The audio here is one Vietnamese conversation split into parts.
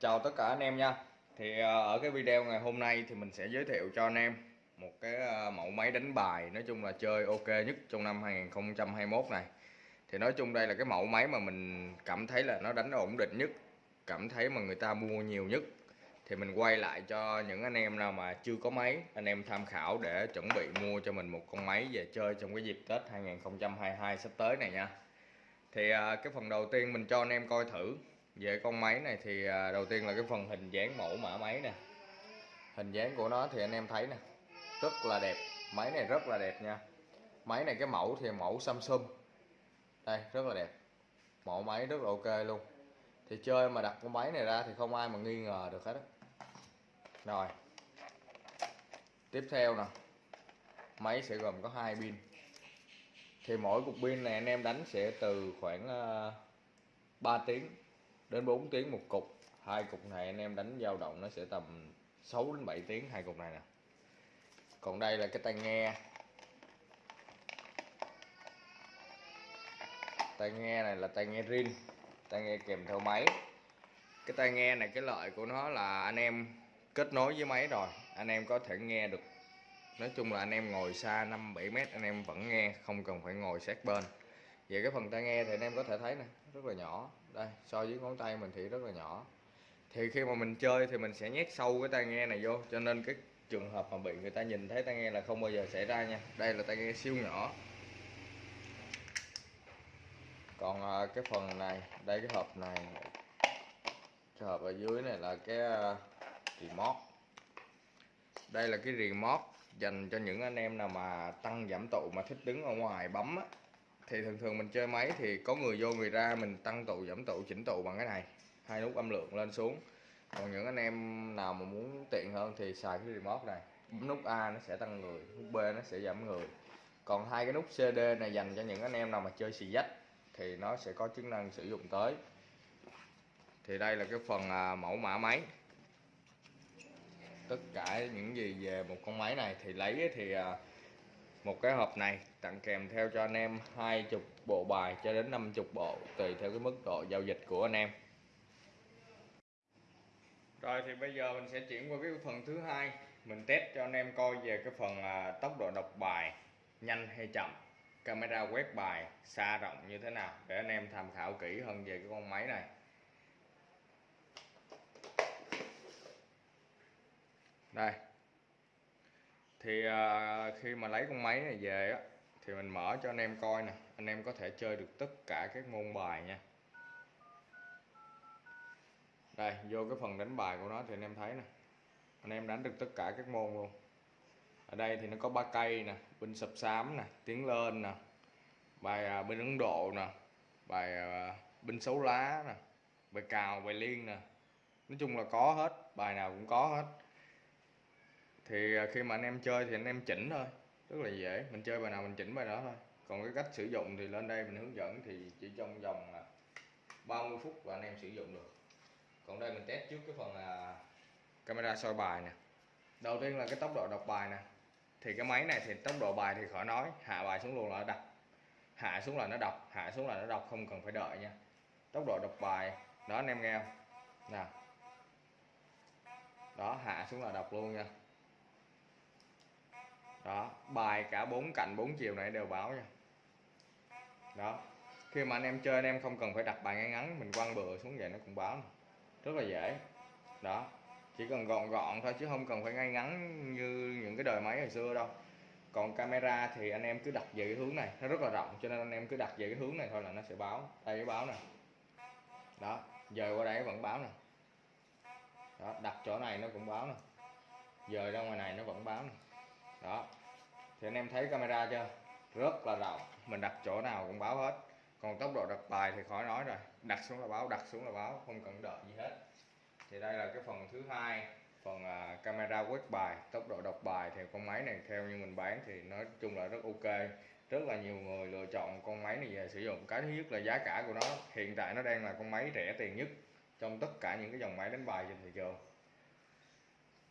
chào tất cả anh em nha. Thì ờ, ở cái video ngày hôm nay thì mình sẽ giới thiệu cho anh em một cái ờ, mẫu máy đánh bài nói chung là chơi ok nhất trong năm 2021 này. Thì nói chung đây là cái mẫu máy mà mình cảm thấy là nó đánh ổn định nhất, cảm thấy mà người ta mua nhiều nhất. Thì mình quay lại cho những anh em nào mà chưa có máy, anh em tham khảo để chuẩn bị mua cho mình một con máy về chơi trong cái dịp Tết 2022 sắp tới này nha. Thì ờ, cái phần đầu tiên mình cho anh em coi thử về con máy này thì à, đầu tiên là cái phần hình dáng mẫu mã máy nè. Hình dáng của nó thì anh em thấy nè, rất là đẹp. Máy này rất là đẹp nha. Máy này cái mẫu thì mẫu Samsung. Đây, rất là đẹp. Mẫu máy rất là ok luôn. Thì chơi mà đặt con máy này ra thì không ai mà nghi ngờ được hết rồi. Tiếp theo nè. Máy sẽ gồm có hai pin. Thì mỗi cục pin này anh em đánh sẽ từ khoảng à, 3 tiếng đến 4 tiếng một cục. Hai cục này anh em đánh dao động nó sẽ tầm 6 đến 7 tiếng, hai cục này nè. Còn đây là cái tai nghe. Tai nghe này là tai nghe rin, tai nghe kèm theo máy. Cái tai nghe này, cái lợi của nó là anh em kết nối với máy rồi. Anh em có thể nghe được. Nói chung là anh em ngồi xa 5 7 mét, anh em vẫn nghe, không cần phải ngồi sát bên. Về cái phần tai nghe thì anh em có thể thấy nè, rất là nhỏ đây, so với ngón tay mình thì rất là nhỏ. Thì khi mà mình chơi thì mình sẽ nhét sâu cái tai nghe này vô, cho nên cái trường hợp mà bị người ta nhìn thấy tai nghe là không bao giờ xảy ra nha. Đây là tai nghe siêu nhỏ. Còn à, cái phần này, đây cái hộp này, cái hộp ở dưới này là cái à, remote. Đây là cái remote dành cho những anh em nào mà tăng giảm tụ mà thích đứng ở ngoài bấm á thì thường thường mình chơi máy thì có người vô người ra mình tăng tụ giảm tụ chỉnh tụ bằng cái này. Hai nút âm lượng lên xuống. Còn những anh em nào mà muốn tiện hơn thì xài cái remote này. Bấm nút A nó sẽ tăng người nút B nó sẽ giảm người. Còn hai cái nút CD này dành cho những anh em nào mà chơi xì dách thì nó sẽ có chức năng sử dụng tới. Thì đây là cái phần à, mẫu mã máy. Tất cả những gì về một con máy này thì lấy thì à, một cái hộp này tặng kèm theo cho anh em hai chục bộ bài cho đến 50 bộ tùy theo cái mức độ giao dịch của anh em. Rồi thì bây giờ mình sẽ chuyển qua cái phần thứ hai. Mình test cho anh em coi về cái phần à, tốc độ đọc bài nhanh hay chậm camera quét bài xa rộng như thế nào để anh em tham khảo kỹ hơn về cái con máy này. Đây thì à, khi mà lấy con máy này về á thì mình mở cho anh em coi nè. Anh em có thể chơi được tất cả các môn bài nha. Đây vô cái phần đánh bài của nó thì anh em thấy nè. Anh em đánh được tất cả các môn luôn. Ở đây thì nó có ba cây nè binh sập xám nè tiến lên nè bài à, ấn độ nè bài à, binh xấu lá nè bài cào bài liên nè. Nói chung là có hết bài nào cũng có hết thì à, khi mà anh em chơi thì anh em chỉnh thôi, rất là dễ. Mình chơi bài nào mình chỉnh bài đó thôi. Còn cái cách sử dụng thì lên đây mình hướng dẫn thì chỉ trong vòng à, 30 phút là anh em sử dụng được. Còn đây mình test trước cái phần là camera soi bài nè. Đầu tiên là cái tốc độ đọc bài nè. Thì cái máy này thì tốc độ bài thì khỏi nói, hạ bài xuống luôn là nó đọc. Hạ xuống là nó đọc, hạ xuống là nó đọc, không cần phải đợi nha. Tốc độ đọc bài, đó anh em nghe không? Nè đó, hạ xuống là đọc luôn nha đó, bài cả bốn cạnh bốn chiều này đều báo nha. Đó, khi mà anh em chơi anh em không cần phải đặt bài ngay ngắn, mình quăng bừa xuống vậy nó cũng báo rất là dễ. Đó, chỉ cần gọn gọn thôi chứ không cần phải ngay ngắn như những cái đời máy hồi xưa đâu. Còn camera thì anh em cứ đặt về cái hướng này, nó rất là rộng, cho nên anh em cứ đặt về cái hướng này thôi là nó sẽ báo đây cái báo nè. Đó, giờ qua đây vẫn báo nè. Đó, đặt chỗ này nó cũng báo nè. Giờ ra ngoài này nó vẫn báo nè. Đó thì anh em thấy camera chưa? Rất là rộng. Mình đặt chỗ nào cũng báo hết. Còn tốc độ đặt bài thì khỏi nói rồi. Đặt xuống là báo đặt xuống là báo không cần đợi gì hết. Thì đây là cái phần thứ hai phần uh, camera quét bài tốc độ đọc bài. Thì con máy này theo như mình bán thì nói chung là rất ok. Rất là nhiều người lựa chọn con máy này về sử dụng. Cái thứ nhất là giá cả của nó hiện tại nó đang là con máy rẻ tiền nhất trong tất cả những cái dòng máy đánh bài trên thị trường.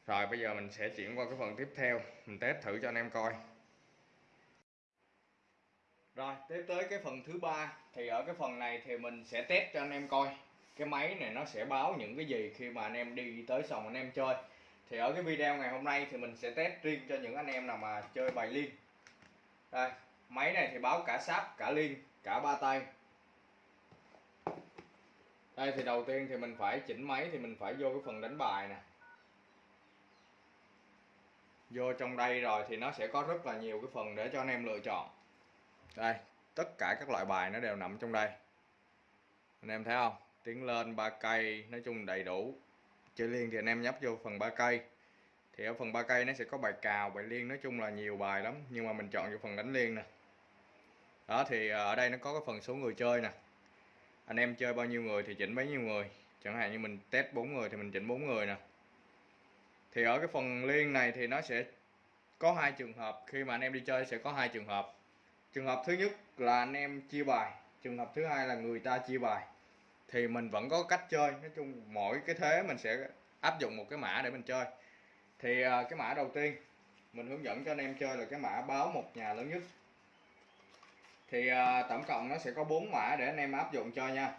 Rồi bây giờ mình sẽ chuyển qua cái phần tiếp theo. Mình test thử cho anh em coi rồi, tiếp tới cái phần thứ ba. Thì ở cái phần này thì mình sẽ test cho anh em coi. Cái máy này nó sẽ báo những cái gì khi mà anh em đi tới sòng anh em chơi. Thì ở cái video ngày hôm nay thì mình sẽ test riêng cho những anh em nào mà chơi bài liên. Đây, máy này thì báo cả sáp, cả liên, cả ba tay. Đây thì đầu tiên thì mình phải chỉnh máy thì mình phải vô cái phần đánh bài nè. Vô trong đây rồi thì nó sẽ có rất là nhiều cái phần để cho anh em lựa chọn đây, tất cả các loại bài nó đều nằm trong đây. Anh em thấy không? Tiến lên ba cây, nói chung đầy đủ. Chơi liên thì anh em nhấp vô phần ba cây. Thì ở phần ba cây nó sẽ có bài cào, bài liên, nói chung là nhiều bài lắm. Nhưng mà mình chọn vô phần đánh liên nè. Đó, thì ờ, ở đây nó có cái phần số người chơi nè. Anh em chơi bao nhiêu người thì chỉnh bấy nhiêu người. Chẳng hạn như mình test 4 người thì mình chỉnh 4 người nè. Thì ở cái phần liên này thì nó sẽ có hai trường hợp. Khi mà anh em đi chơi sẽ có hai trường hợp trường hợp thứ nhất là anh em chia bài. Trường hợp thứ hai là người ta chia bài. Thì mình vẫn có cách chơi. Nói chung mỗi cái thế mình sẽ áp dụng một cái mã để mình chơi. Thì à, cái mã đầu tiên, mình hướng dẫn cho anh em chơi là cái mã báo một nhà lớn nhất. Thì à, tổng cộng nó sẽ có 4 mã để anh em áp dụng cho nha.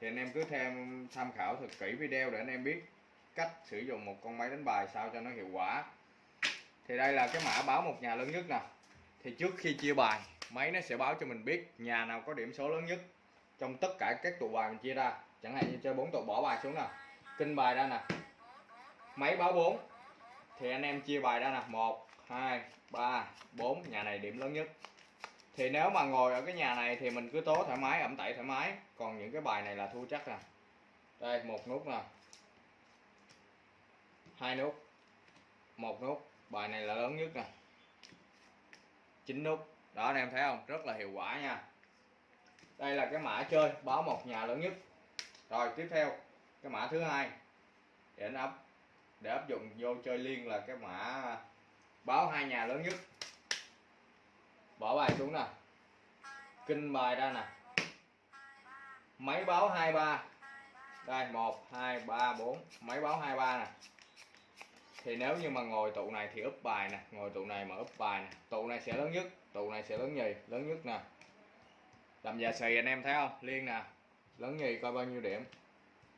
Thì anh em cứ thêm, tham khảo thật kỹ video để anh em biết cách sử dụng một con máy đánh bài sao cho nó hiệu quả. Thì đây là cái mã báo một nhà lớn nhất nè. Thì trước khi chia bài máy nó sẽ báo cho mình biết nhà nào có điểm số lớn nhất trong tất cả các tụ bài mình chia ra. Chẳng hạn như chơi bốn tụ, bỏ bài xuống nè kinh bài ra nè. Máy báo 4 thì anh em chia bài ra nè. 1 2 3 4 nhà này điểm lớn nhất. Thì nếu mà ngồi ở cái nhà này thì mình cứ tố thoải mái, ẩm tẩy thoải mái. Còn những cái bài này là thua chắc nè. Đây, một nút nè. Hai nút. Một nút. Bài này là lớn nhất nè. Chín nút đó, anh em thấy không? Rất là hiệu quả nha. Đây là cái mã chơi, báo một nhà lớn nhất. Rồi, tiếp theo, cái mã thứ hai. Để anh áp để áp dụng vô chơi liên là cái mã báo hai nhà lớn nhất. Bỏ bài xuống nè. Kinh bài ra nè. Máy báo 23 đây 1 2 3 4 máy báo 23 nè. Thì nếu như mà ngồi tụ này thì úp bài nè. Ngồi tụ này mà úp bài nè. Tụ này sẽ lớn nhất tụ này sẽ lớn nhì, lớn nhất nè. Làm già xì anh em thấy không? Liên nè. Lớn nhì coi bao nhiêu điểm?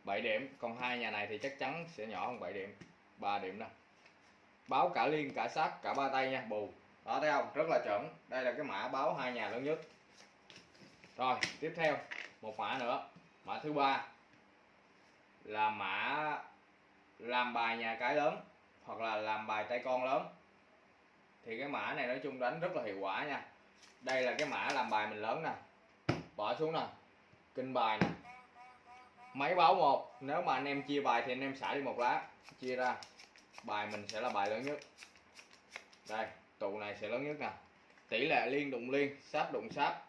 7 điểm. Còn hai nhà này thì chắc chắn sẽ nhỏ hơn 7 điểm. 3 điểm nè. Báo cả liên, cả sát cả ba tay nha, bù. Đó, thấy không? Rất là chuẩn. Đây là cái mã báo hai nhà lớn nhất. Rồi, tiếp theo. Một mã nữa. Mã thứ ba. Là mã làm bài nhà cái lớn hoặc là làm bài tay con lớn thì cái mã này nói chung đánh rất là hiệu quả nha. Đây là cái mã làm bài mình lớn nè. Bỏ xuống nè. Kinh bài nè. Máy báo một. Nếu mà anh em chia bài thì anh em xả đi một lá. Chia ra. Bài mình sẽ là bài lớn nhất. Đây, tụ này sẽ lớn nhất nè. Tỷ lệ liên đụng liên, sáp đụng sáp.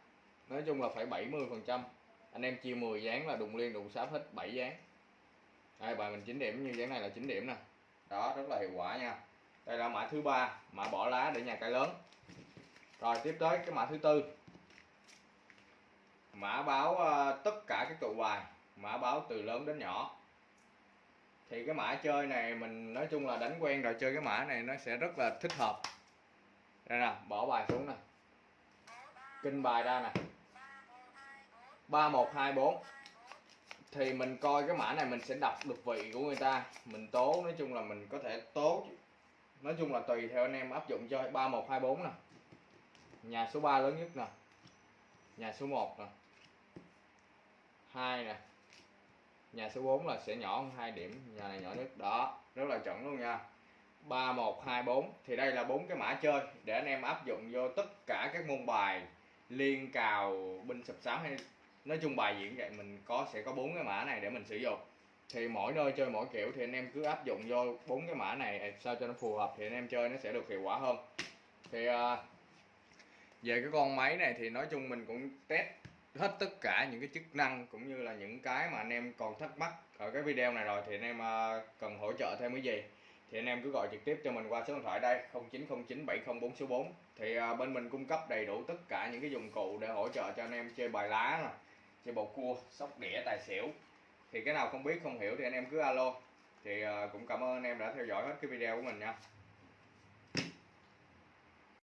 Nói chung là phải 70 phần trăm. Anh em chia 10 dáng là đụng liên, đụng sáp hết 7 dáng. Đây, bài mình 9 điểm. Như dáng này là 9 điểm nè. Đó, rất là hiệu quả nha đây là mã thứ ba mã bỏ lá để nhà cái lớn. Rồi tiếp tới cái mã thứ tư. Mã báo uh, tất cả các tụ bài mã báo từ lớn đến nhỏ. Thì cái mã chơi này mình nói chung là đánh quen rồi chơi cái mã này nó sẽ rất là thích hợp. Đây nè bỏ bài xuống nè. Kinh bài ra nè. ba một hai bốn. Thì mình coi cái mã này mình sẽ đọc được vị của người ta. Mình tố nói chung là mình có thể tố nói chung là tùy theo anh em áp dụng cho 3124 nè. Nhà số 3 lớn nhất nè. Nhà số 1 nè. 2 nè. Nhà số 4 là sẽ nhỏ hơn 2 điểm. Nhà này nhỏ nhất. Đó, rất là chuẩn luôn nha. 3124 thì đây là bốn cái mã chơi để anh em áp dụng vô tất cả các môn bài liên cào, binh sập sám hay nói chung bài diễn vậy mình có sẽ có bốn cái mã này để mình sử dụng thì mỗi nơi chơi mỗi kiểu thì anh em cứ áp dụng vô bốn cái mã này à, sao cho nó phù hợp thì anh em chơi nó sẽ được hiệu quả hơn. Thì à, về cái con máy này thì nói chung mình cũng test hết tất cả những cái chức năng cũng như là những cái mà anh em còn thắc mắc ở cái video này rồi thì anh em à, cần hỗ trợ thêm cái gì thì anh em cứ gọi trực tiếp cho mình qua số điện thoại đây 0909 704 số 4 thì bên mình cung cấp đầy đủ tất cả những cái dụng cụ để hỗ trợ cho anh em chơi bài lá nè, chơi bầu cua, sóc đĩa, tài xỉu thì cái nào không biết, không hiểu thì anh em cứ alo. Thì ờ, cũng cảm ơn anh em đã theo dõi hết cái video của mình nha.